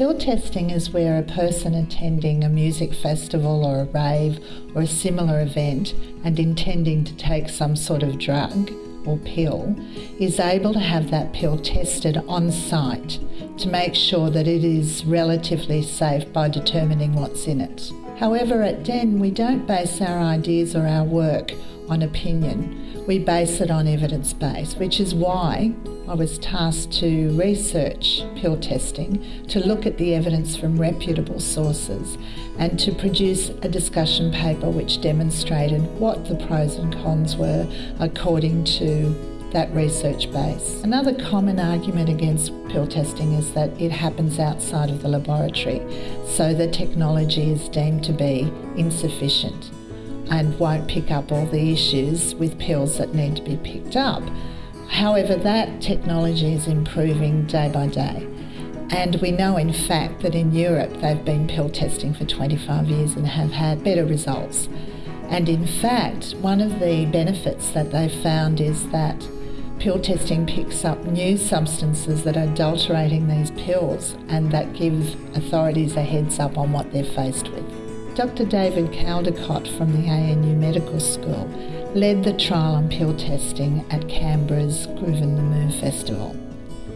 Pill testing is where a person attending a music festival or a rave or a similar event and intending to take some sort of drug or pill is able to have that pill tested on site to make sure that it is relatively safe by determining what's in it. However, at DEN, we don't base our ideas or our work on opinion we base it on evidence base, which is why I was tasked to research pill testing, to look at the evidence from reputable sources, and to produce a discussion paper which demonstrated what the pros and cons were according to that research base. Another common argument against pill testing is that it happens outside of the laboratory, so the technology is deemed to be insufficient and won't pick up all the issues with pills that need to be picked up. However, that technology is improving day by day. And we know, in fact, that in Europe they've been pill testing for 25 years and have had better results. And in fact, one of the benefits that they've found is that pill testing picks up new substances that are adulterating these pills and that give authorities a heads up on what they're faced with. Dr. David Caldicott from the ANU Medical School led the trial on pill testing at Canberra's Groovin the Moo Festival.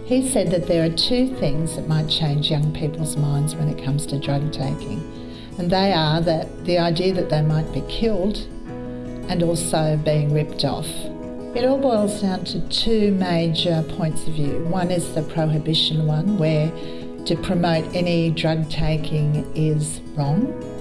He said that there are two things that might change young people's minds when it comes to drug taking, and they are that the idea that they might be killed and also being ripped off. It all boils down to two major points of view. One is the prohibition one, where to promote any drug taking is wrong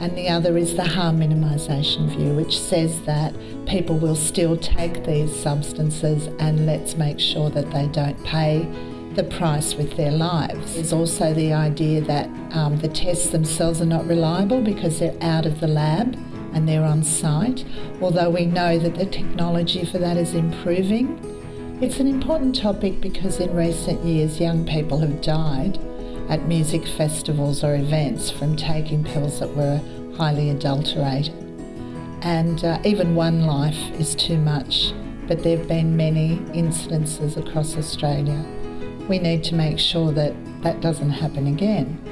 and the other is the harm minimisation view, which says that people will still take these substances and let's make sure that they don't pay the price with their lives. There's also the idea that um, the tests themselves are not reliable because they're out of the lab and they're on site, although we know that the technology for that is improving. It's an important topic because in recent years young people have died at music festivals or events from taking pills that were highly adulterated. And uh, even one life is too much, but there have been many incidences across Australia. We need to make sure that that doesn't happen again.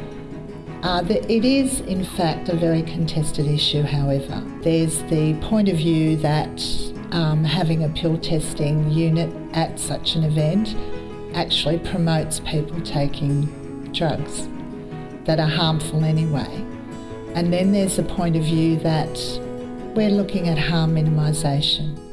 Uh, it is, in fact, a very contested issue, however. There's the point of view that um, having a pill testing unit at such an event actually promotes people taking drugs that are harmful anyway. And then there's the point of view that we're looking at harm minimisation.